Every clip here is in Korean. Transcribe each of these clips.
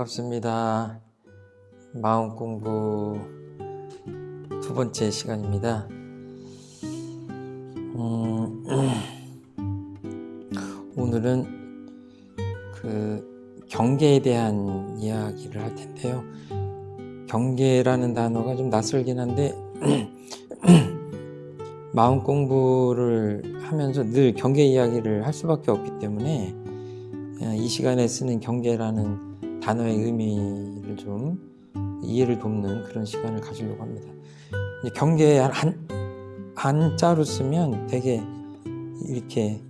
반갑습니다. 마음 공부 두 번째 시간입니다. 음, 오늘은 그 경계에 대한 이야기를 할 텐데요. 경계라는 단어가 좀 낯설긴 한데 마음 공부를 하면서 늘 경계 이야기를 할 수밖에 없기 때문에 어, 이 시간에 쓰는 경계라는 단어의 의미를 좀 이해를 돕는 그런 시간을 가지려고 합니다. 경계 한, 한자로 쓰면 되게 이렇게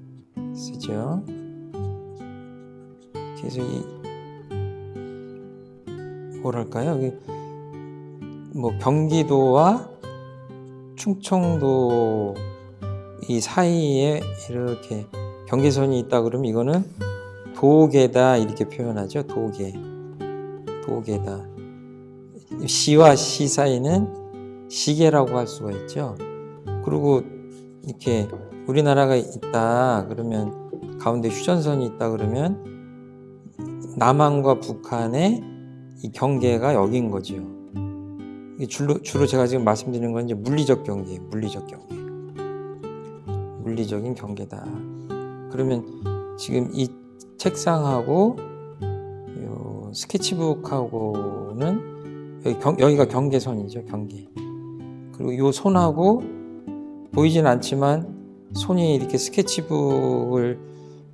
쓰죠. 그래서 이 뭐랄까요? 뭐 경기도와 충청도 이 사이에 이렇게 경계선이 있다 그러면 이거는 도계다 이렇게 표현하죠. 도계. 도계다. 시와 시 사이는 시계라고 할 수가 있죠. 그리고 이렇게 우리나라가 있다 그러면 가운데 휴전선이 있다 그러면 남한과 북한의 이 경계가 여긴 거죠. 주로, 주로 제가 지금 말씀드리는 건 이제 물리적 경계, 물리적 경계. 물리적인 경계다. 그러면 지금 이 책상하고 요 스케치북하고는 여기 경, 여기 가 경계선이죠, 경계. 그리고 요 손하고 보이진 않지만 손이 이렇게 스케치북을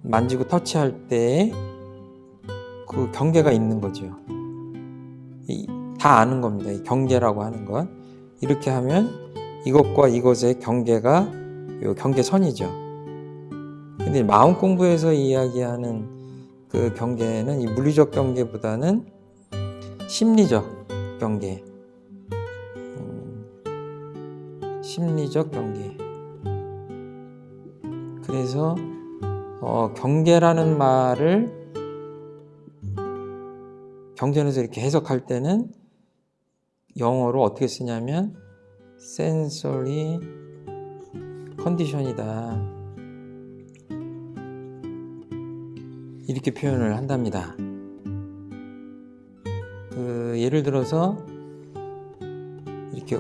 만지고 터치할 때 그 경계가 있는 거죠. 이, 다 아는 겁니다. 이 경계라고 하는 건 이렇게 하면 이것과 이것의 경계가 요 경계선이죠. 근데 마음 공부에서 이야기하는 그 경계는 이 물리적 경계보다는 심리적 경계, 음, 심리적 경계. 그래서 어, 경계라는 말을 경전에서 이렇게 해석할 때는 영어로 어떻게 쓰냐면 sensory 컨디션이다 이렇게 표현을 한답니다. 그 예를 들어서 이렇게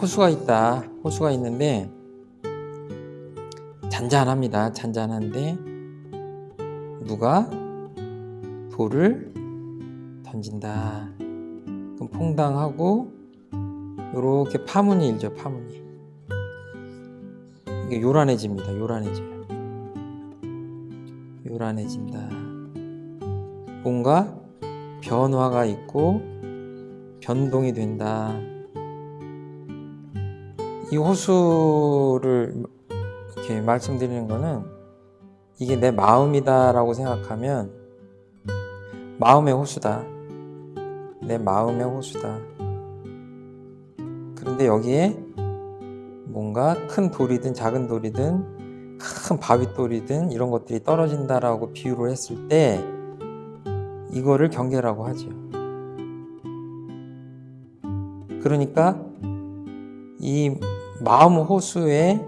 호수가 있다. 호수가 있는데 잔잔합니다. 잔잔한데 누가 돌을 던진다. 그럼 퐁당하고 이렇게 파문이 일죠. 파문이. 이게 요란해집니다. 요란해져요. 요란해진다. 뭔가 변화가 있고 변동이 된다. 이 호수를 이렇게 말씀드리는 거는 이게 내 마음이다 라고 생각하면 마음의 호수다. 내 마음의 호수다. 그런데 여기에 뭔가 큰 돌이든 작은 돌이든 큰 바윗돌이든 이런 것들이 떨어진다라고 비유를 했을 때 이거를 경계라고 하죠. 그러니까 이 마음 호수에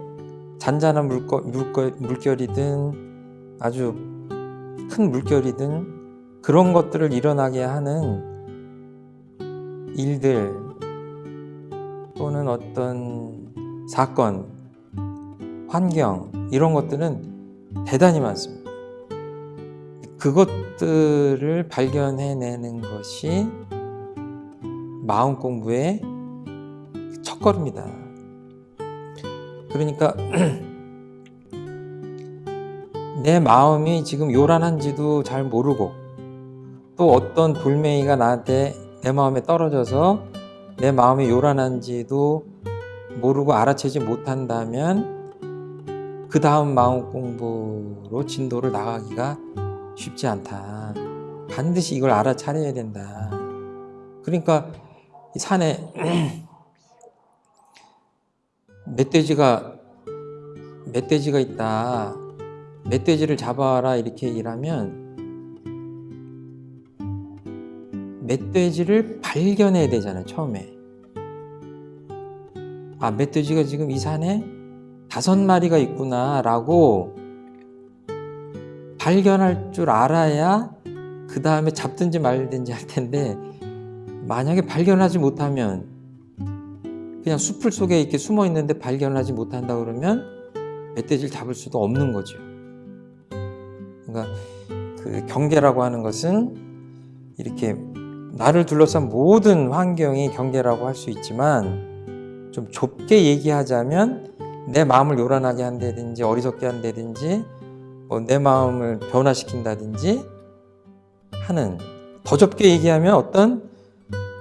잔잔한 물거, 물거, 물결이든 아주 큰 물결이든 그런 것들을 일어나게 하는 일들 또는 어떤 사건, 환경 이런 것들은 대단히 많습니다. 그것들을 발견해내는 것이 마음 공부의 첫걸음이다. 그러니까 내 마음이 지금 요란한지도 잘 모르고 또 어떤 돌멩이가 나한테 내 마음에 떨어져서 내 마음이 요란한지도 모르고 알아채지 못한다면 그 다음 마음 공부로 진도를 나가기가 쉽지 않다. 반드시 이걸 알아차려야 된다. 그러니까 산에 멧돼지가 멧돼지가 있다. 멧돼지를 잡아라 이렇게 일하면 멧돼지를 발견해야 되잖아요. 처음에. 아 멧돼지가 지금 이 산에 다섯 마리가 있구나 라고 발견할 줄 알아야 그 다음에 잡든지 말든지 할 텐데 만약에 발견하지 못하면 그냥 숲을 속에 이렇게 숨어 있는데 발견하지 못한다 그러면 멧돼지를 잡을 수도 없는 거죠. 그러니까 그 경계라고 하는 것은 이렇게 나를 둘러싼 모든 환경이 경계라고 할 수 있지만 좀 좁게 얘기하자면 내 마음을 요란하게 한다든지 어리석게 한다든지 뭐 내 마음을 변화시킨다든지 하는 더 좁게 얘기하면 어떤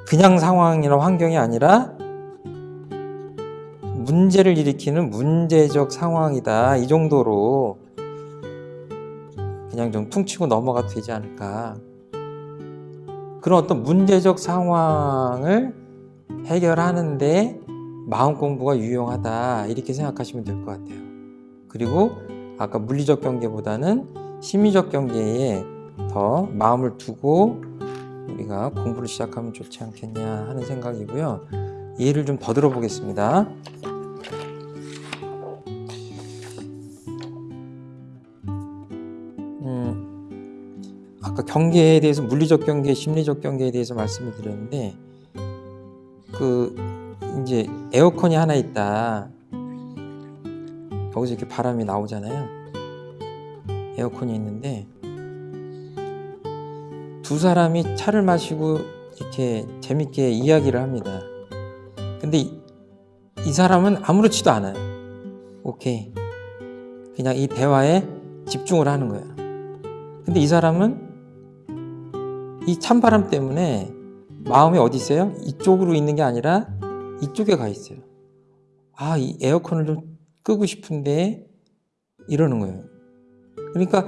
그냥 상황이나 환경이 아니라 문제를 일으키는 문제적 상황이다. 이 정도로 그냥 좀 퉁치고 넘어가도 되지 않을까. 그런 어떤 문제적 상황을 해결하는데 마음 공부가 유용하다 이렇게 생각하시면 될 것 같아요 그리고 아까 물리적 경계보다는 심리적 경계에 더 마음을 두고 우리가 공부를 시작하면 좋지 않겠냐 하는 생각이고요. 예를 좀 더 들어보겠습니다. 음, 아까 경계에 대해서 물리적 경계, 심리적 경계에 대해서 말씀을 드렸는데 그 이제 에어컨이 하나 있다. 거기서 이렇게 바람이 나오잖아요. 에어컨이 있는데 두 사람이 차를 마시고 이렇게 재밌게 이야기를 합니다. 근데 이, 이 사람은 아무렇지도 않아요. 오케이. 그냥 이 대화에 집중을 하는 거야. 근데 이 사람은 이 찬바람 때문에 마음이 어디 있어요? 이쪽으로 있는 게 아니라 이쪽에 가 있어요. 아, 이 에어컨을 좀 끄고 싶은데 이러는 거예요. 그러니까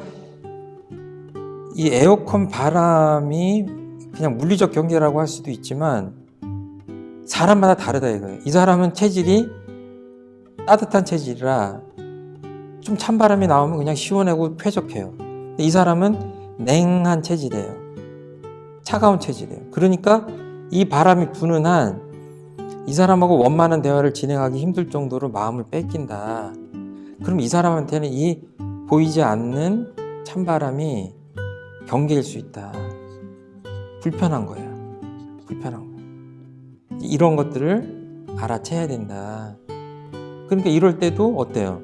이 에어컨 바람이 그냥 물리적 경계라고 할 수도 있지만 사람마다 다르다 이거예요. 이 사람은 체질이 따뜻한 체질이라 좀 찬바람이 나오면 그냥 시원하고 쾌적해요. 이 사람은 냉한 체질이에요. 차가운 체질이에요. 그러니까 이 바람이 부는 한 이 사람하고 원만한 대화를 진행하기 힘들 정도로 마음을 뺏긴다. 그럼 이 사람한테는 이 보이지 않는 찬바람이 경계일 수 있다. 불편한 거야. 불편한 거야. 이런 것들을 알아채야 된다. 그러니까 이럴 때도 어때요?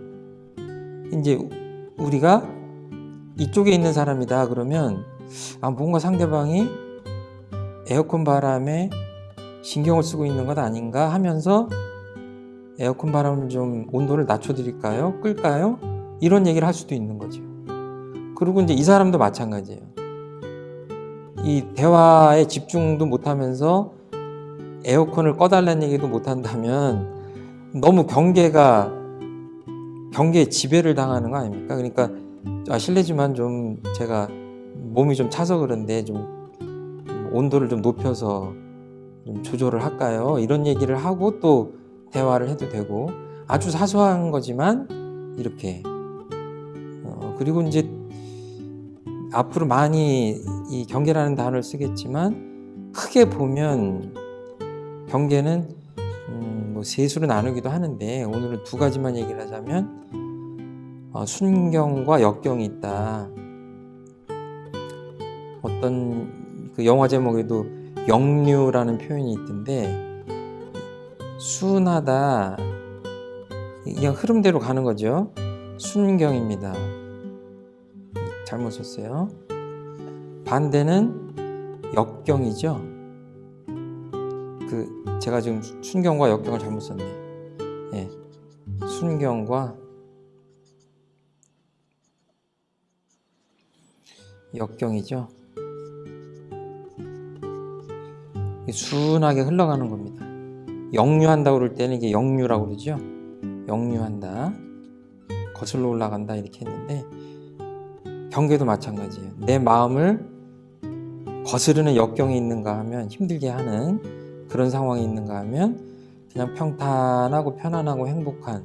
이제 우리가 이쪽에 있는 사람이다 그러면 아 뭔가 상대방이 에어컨 바람에 신경을 쓰고 있는 것 아닌가 하면서 에어컨 바람을 좀 온도를 낮춰드릴까요? 끌까요? 이런 얘기를 할 수도 있는 거죠. 그리고 이제 이 사람도 마찬가지예요. 이 대화에 집중도 못하면서 에어컨을 꺼달라는 얘기도 못한다면 너무 경계가 경계에 지배를 당하는 거 아닙니까? 그러니까 아, 실례지만 좀 제가 몸이 좀 차서 그런데 좀 온도를 좀 높여서 좀 조절을 할까요? 이런 얘기를 하고 또 대화를 해도 되고 아주 사소한 거지만 이렇게 어, 그리고 이제 앞으로 많이 이 경계라는 단어를 쓰겠지만 크게 보면 경계는 음, 뭐 세수로 나누기도 하는데 오늘은 두 가지만 얘기를 하자면 어, 순경과 역경이 있다. 어떤 그 영화 제목에도 역류라는 표현이 있던데 순하다 그냥 흐름대로 가는 거죠. 순경입니다. 잘못 썼어요. 반대는 역경이죠. 그 제가 지금 순경과 역경을 잘못 썼네. 예. 순경과 역경이죠. 순하게 흘러가는 겁니다. 역류한다 그럴 때는 이게 역류라고 그러죠. 역류한다. 거슬러 올라간다 이렇게 했는데 경계도 마찬가지예요. 내 마음을 거스르는 역경이 있는가 하면 힘들게 하는 그런 상황이 있는가 하면 그냥 평탄하고 편안하고 행복한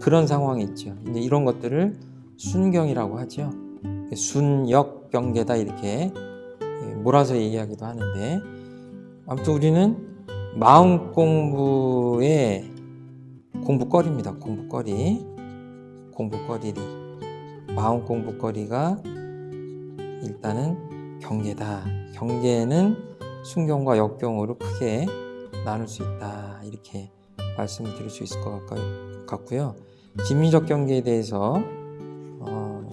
그런 상황이 있죠. 이제 이런 것들을 순경이라고 하죠. 순역 경계다 이렇게 몰아서 얘기하기도 하는데 아무튼 우리는 마음 공부의 공부거리입니다. 공부거리. 공부거리. 마음 공부거리가 일단은 경계다. 경계는 순경과 역경으로 크게 나눌 수 있다. 이렇게 말씀을 드릴 수 있을 것 같- 같고요. 진미적 경계에 대해서 어,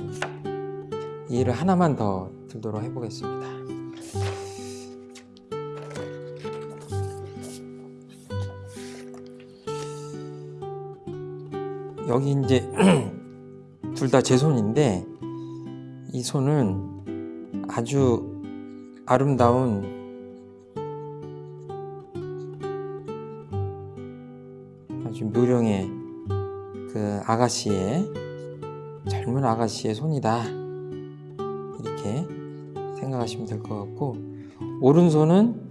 이해를 하나만 더 들도록 해보겠습니다. 여기 이제 둘 다 제 손인데 이 손은 아주 아름다운 아주 묘령의 그 아가씨의 젊은 아가씨의 손이다. 이렇게 생각하시면 될 것 같고 오른손은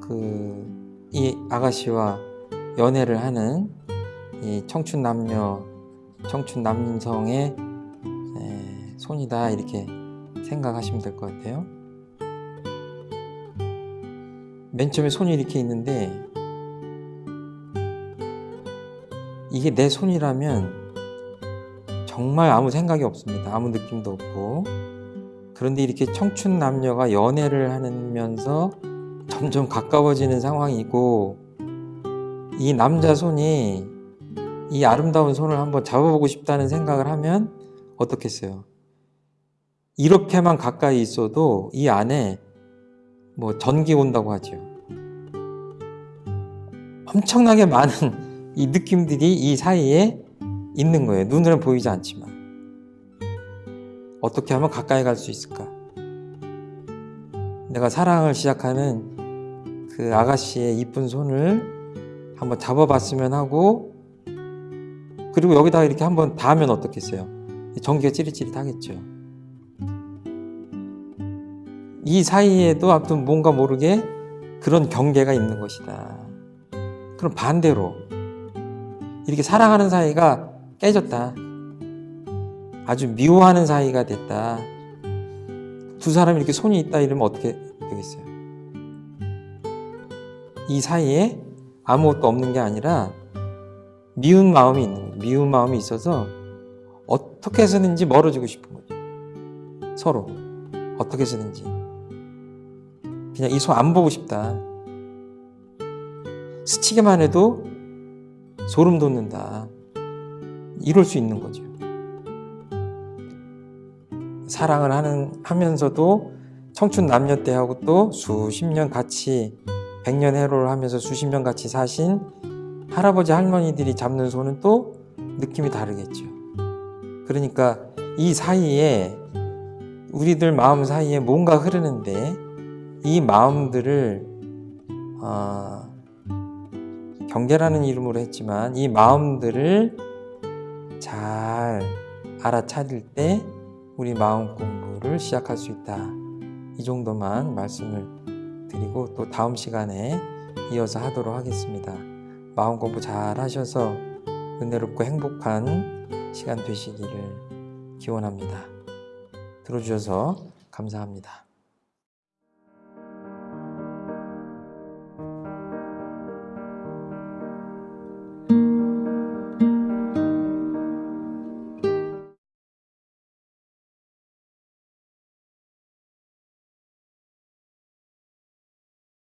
그 이 아가씨와 연애를 하는 이 청춘 남녀 청춘 남성의 에, 손이다 이렇게 생각하시면 될 것 같아요. 맨 처음에 손이 이렇게 있는데 이게 내 손이라면 정말 아무 생각이 없습니다. 아무 느낌도 없고 그런데 이렇게 청춘 남녀가 연애를 하면서 점점 가까워지는 상황이고 이 남자 손이 이 아름다운 손을 한번 잡아보고 싶다는 생각을 하면 어떻겠어요? 이렇게만 가까이 있어도 이 안에 뭐 전기 온다고 하죠. 엄청나게 많은 이 느낌들이 이 사이에 있는 거예요. 눈으로는 보이지 않지만. 어떻게 하면 가까이 갈 수 있을까? 내가 사랑을 시작하는 그 아가씨의 이쁜 손을 한번 잡아봤으면 하고 그리고 여기다가 이렇게 한번 닿으면 어떻겠어요? 전기가 찌릿찌릿하겠죠. 이 사이에도 아무튼 뭔가 모르게 그런 경계가 있는 것이다. 그럼 반대로 이렇게 사랑하는 사이가 깨졌다. 아주 미워하는 사이가 됐다. 두 사람이 이렇게 손이 있다 이러면 어떻게 되겠어요? 이 사이에 아무것도 없는 게 아니라 미운 마음이 있는 거예요. 미운 마음이 있어서 어떻게 해서든지 멀어지고 싶은 거죠. 서로 어떻게 해서든지 그냥 이손안 보고 싶다. 스치기만 해도 소름 돋는다. 이럴 수 있는 거죠. 사랑을 하는 하면서도 청춘 남녀 때하고 또 수십 년 같이 백년 해로를 하면서 수십 년 같이 사신 할아버지 할머니들이 잡는 손은 또 느낌이 다르겠죠. 그러니까 이 사이에 우리들 마음 사이에 뭔가 흐르는데 이 마음들을 어, 경계라는 이름으로 했지만 이 마음들을 잘 알아차릴 때 우리 마음 공부를 시작할 수 있다. 이 정도만 말씀을 드리고 또 다음 시간에 이어서 하도록 하겠습니다. 마음 공부 잘 하셔서 은혜롭고 행복한 시간 되시기를 기원합니다. 들어주셔서 감사합니다.